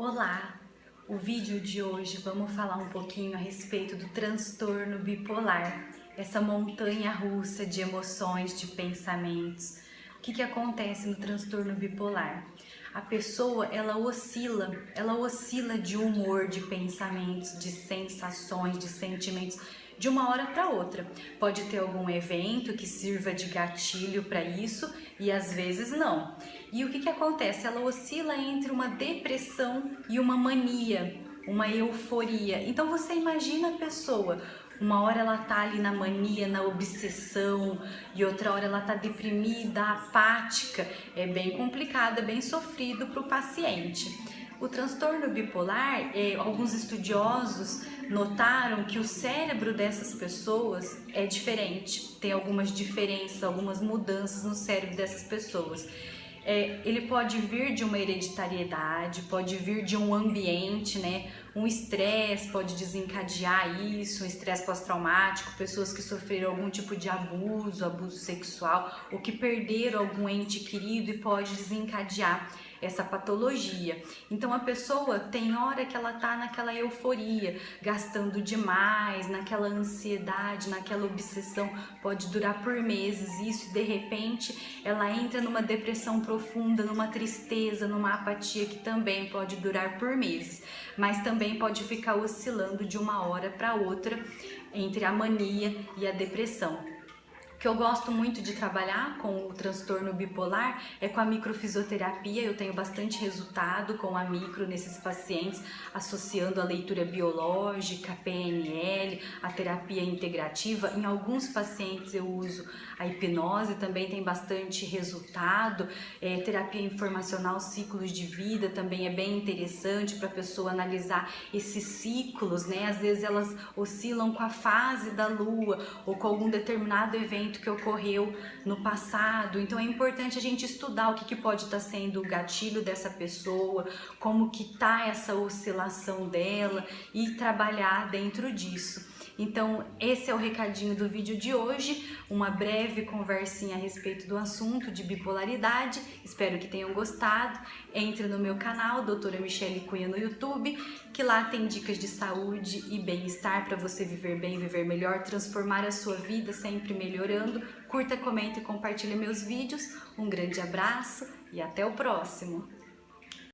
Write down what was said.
Olá! O vídeo de hoje vamos falar um pouquinho a respeito do transtorno bipolar, essa montanha russa de emoções, de pensamentos. O que, que acontece no transtorno bipolar? A pessoa, ela oscila, ela oscila de humor, de pensamentos, de sensações, de sentimentos de uma hora para outra. Pode ter algum evento que sirva de gatilho para isso e às vezes não. E o que, que acontece? Ela oscila entre uma depressão e uma mania, uma euforia. Então você imagina a pessoa uma hora ela tá ali na mania, na obsessão, e outra hora ela tá deprimida, apática. É bem complicado, é bem sofrido para o paciente. O transtorno bipolar, eh, alguns estudiosos notaram que o cérebro dessas pessoas é diferente, tem algumas diferenças, algumas mudanças no cérebro dessas pessoas. É, ele pode vir de uma hereditariedade, pode vir de um ambiente, né? Um estresse pode desencadear isso, um estresse pós-traumático, pessoas que sofreram algum tipo de abuso, abuso sexual, ou que perderam algum ente querido e pode desencadear essa patologia. Então a pessoa tem hora que ela tá naquela euforia, gastando demais, naquela ansiedade, naquela obsessão, pode durar por meses isso e de repente ela entra numa depressão profunda, numa tristeza, numa apatia que também pode durar por meses, mas também pode ficar oscilando de uma hora para outra entre a mania e a depressão que eu gosto muito de trabalhar com o transtorno bipolar é com a microfisioterapia. Eu tenho bastante resultado com a micro nesses pacientes, associando a leitura biológica, PNL, a terapia integrativa. Em alguns pacientes eu uso a hipnose, também tem bastante resultado. É, terapia informacional, ciclos de vida também é bem interessante para a pessoa analisar esses ciclos, né? Às vezes elas oscilam com a fase da lua ou com algum determinado evento evento que ocorreu no passado. Então é importante a gente estudar o que, que pode estar tá sendo o gatilho dessa pessoa, como que tá essa oscilação dela e trabalhar dentro disso. Então, esse é o recadinho do vídeo de hoje, uma breve conversinha a respeito do assunto de bipolaridade. Espero que tenham gostado. Entre no meu canal, doutora Michele Cunha no YouTube, que lá tem dicas de saúde e bem-estar para você viver bem, viver melhor, transformar a sua vida sempre melhorando. Curta, comenta e compartilhe meus vídeos. Um grande abraço e até o próximo!